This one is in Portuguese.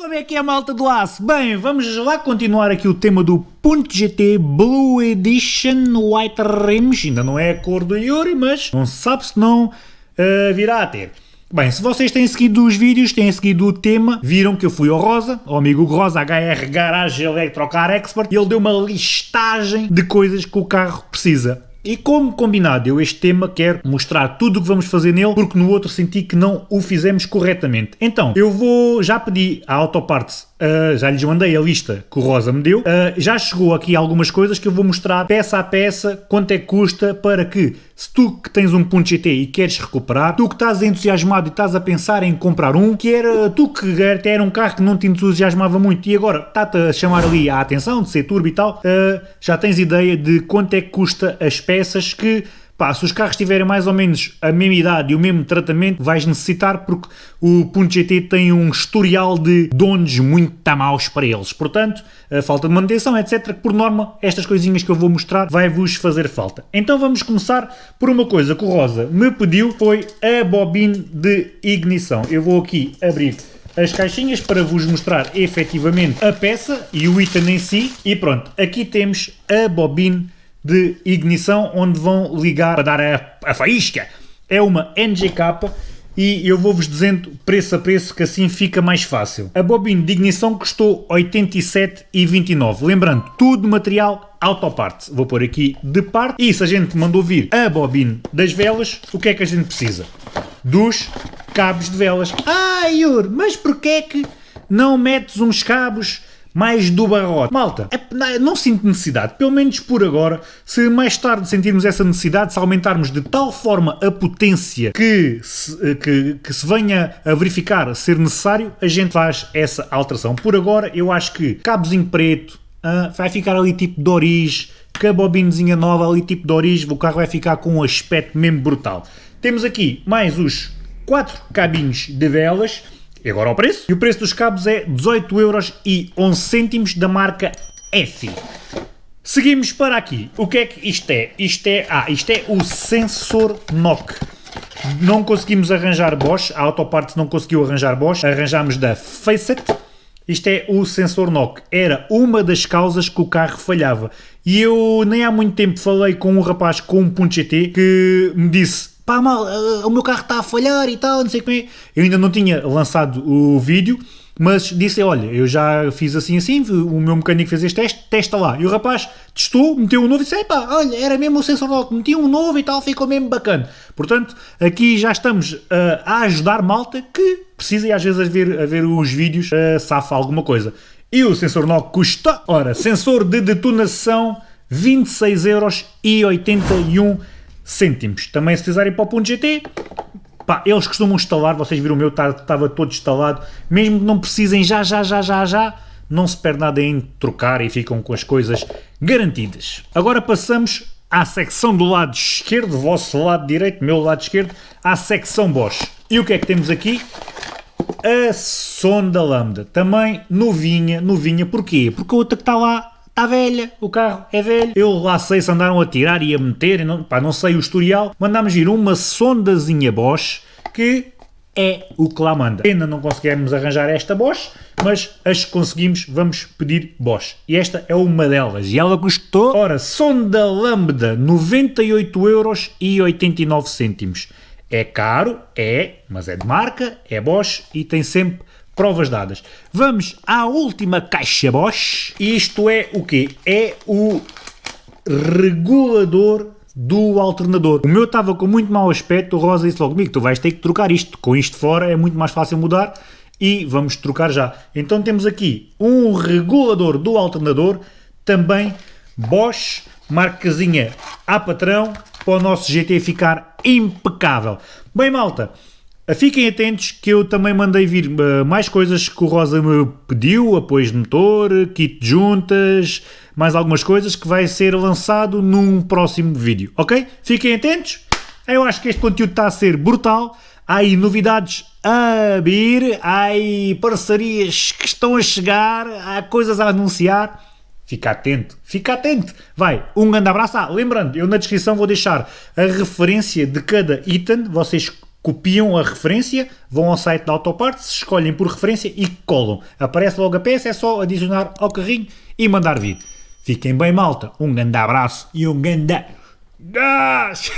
Como é que é, malta do aço? Bem, vamos lá continuar aqui o tema do Punto GT Blue Edition White Rims. Ainda não é a cor do Yuri, mas não se sabe se não uh, virá a ter. Bem, se vocês têm seguido os vídeos, têm seguido o tema, viram que eu fui ao Rosa, ao amigo Rosa HR Garage Electrocar Expert, e ele deu uma listagem de coisas que o carro precisa. E como combinado, eu este tema quero mostrar tudo o que vamos fazer nele, porque no outro senti que não o fizemos corretamente. Então, eu vou, já pedi à Autoparts Uh, já lhes mandei a lista que o Rosa me deu. Uh, já chegou aqui algumas coisas que eu vou mostrar peça a peça quanto é que custa para que, se tu que tens um ponto GT e queres recuperar, tu que estás entusiasmado e estás a pensar em comprar um, que era tu que até era um carro que não te entusiasmava muito e agora está-te a chamar ali a atenção de ser turbo e tal, uh, já tens ideia de quanto é que custa as peças que Pá, se os carros tiverem mais ou menos a mesma idade e o mesmo tratamento, vais necessitar porque o Punto GT tem um historial de donos muito maus para eles. Portanto, a falta de manutenção, etc. Que por norma, estas coisinhas que eu vou mostrar vai-vos fazer falta. Então vamos começar por uma coisa que o Rosa me pediu, foi a bobina de ignição. Eu vou aqui abrir as caixinhas para vos mostrar efetivamente a peça e o item em si. E pronto, aqui temos a bobina de ignição onde vão ligar para dar a, a faísca. É uma NGK e eu vou-vos dizendo preço a preço que assim fica mais fácil. A bobina de ignição custou 87,29. Lembrando, tudo material autoparts. Vou pôr aqui de parte. E se a gente mandou vir a bobina das velas, o que é que a gente precisa? Dos cabos de velas. Ah, Yur, mas porquê é que não metes uns cabos mais do barrote. Malta, é, não sinto necessidade, pelo menos por agora, se mais tarde sentirmos essa necessidade, se aumentarmos de tal forma a potência que se, eh, que, que se venha a verificar ser necessário, a gente faz essa alteração. Por agora, eu acho que cabozinho preto, uh, vai ficar ali tipo de origem, com a bobinazinha nova ali tipo de origem, o carro vai ficar com um aspecto mesmo brutal. Temos aqui mais os quatro cabinhos de velas, e agora o preço? E o preço dos cabos é 18 euros e 11 cêntimos da marca F. Seguimos para aqui. O que é que isto é? Isto é, ah, isto é o sensor NOC. Não conseguimos arranjar Bosch, a Autoparts não conseguiu arranjar Bosch, arranjámos da Facet. Isto é o sensor NOC. Era uma das causas que o carro falhava. E eu nem há muito tempo falei com um rapaz com um ponto GT que me disse pá, mal, uh, o meu carro está a falhar e tal, não sei como é. Eu ainda não tinha lançado o vídeo, mas disse, olha, eu já fiz assim assim, o meu mecânico fez este teste, testa lá. E o rapaz testou, meteu um novo e disse, pá, olha, era mesmo o sensor lock, meti um novo e tal, ficou mesmo bacana. Portanto, aqui já estamos uh, a ajudar malta que precisa e às vezes a ver, a ver os vídeos uh, safa alguma coisa. E o sensor NOC custa, ora, sensor de detonação 26,81€ cêntimos. Também se precisarem para o ponto GT, pá, eles costumam instalar, vocês viram o meu, estava tá, todo instalado, mesmo que não precisem já, já, já, já, já, não se perde nada em trocar e ficam com as coisas garantidas. Agora passamos à secção do lado esquerdo, vosso lado direito, meu lado esquerdo, à secção Bosch. E o que é que temos aqui? A sonda lambda, também novinha, novinha, porquê? Porque a outra que está lá está velha, o carro é velho. Eu lá sei se andaram a tirar e a meter, não, pá, não sei o historial. Mandámos vir uma sondazinha Bosch que é o que lá manda. Ainda não conseguimos arranjar esta Bosch, mas as que conseguimos vamos pedir Bosch. E esta é uma delas. E ela custou, ora, sonda lambda, 98,89€. É caro, é, mas é de marca, é Bosch e tem sempre provas dadas. Vamos à última caixa Bosch. Isto é o quê? É o regulador do alternador. O meu estava com muito mau aspecto, o Rosa disse logo comigo, tu vais ter que trocar isto, com isto fora é muito mais fácil mudar e vamos trocar já. Então temos aqui um regulador do alternador, também Bosch, marcazinha a patrão, para o nosso GT ficar impecável. Bem malta, Fiquem atentos que eu também mandei vir uh, mais coisas que o Rosa me pediu, apoios de motor, kit de juntas, mais algumas coisas que vai ser lançado num próximo vídeo, ok? Fiquem atentos, eu acho que este conteúdo está a ser brutal, há aí novidades a vir, há aí parcerias que estão a chegar, há coisas a anunciar, Fica atento, fica atento. Vai, um grande abraço. Ah, lembrando, eu na descrição vou deixar a referência de cada item. Vocês copiam a referência, vão ao site da Autoparts, escolhem por referência e colam. Aparece logo a peça, é só adicionar ao carrinho e mandar vir. Fiquem bem malta, um grande abraço e um grande gás!